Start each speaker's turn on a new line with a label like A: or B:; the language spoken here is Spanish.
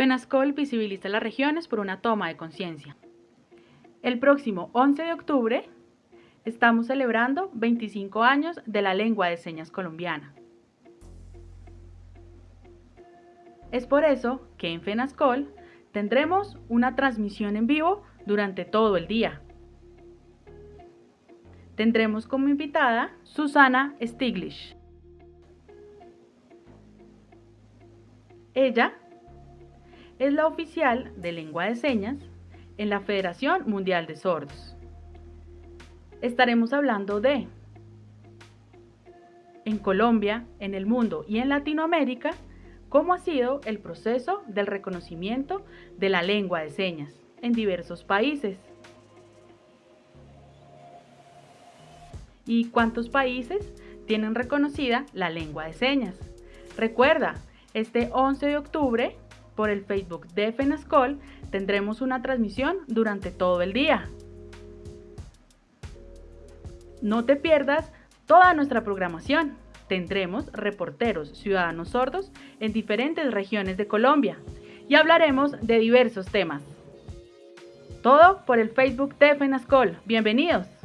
A: FENASCOL visibiliza las regiones por una toma de conciencia. El próximo 11 de octubre estamos celebrando 25 años de la lengua de señas colombiana. Es por eso que en FENASCOL tendremos una transmisión en vivo durante todo el día. Tendremos como invitada Susana Stiglish. Ella es la oficial de lengua de señas en la Federación Mundial de Sordos. Estaremos hablando de en Colombia, en el mundo y en Latinoamérica, cómo ha sido el proceso del reconocimiento de la lengua de señas en diversos países. ¿Y cuántos países tienen reconocida la lengua de señas? Recuerda, este 11 de octubre por el Facebook de FENASCOL tendremos una transmisión durante todo el día. No te pierdas toda nuestra programación. Tendremos reporteros ciudadanos sordos en diferentes regiones de Colombia y hablaremos de diversos temas. Todo por el Facebook de FENASCOL. Bienvenidos.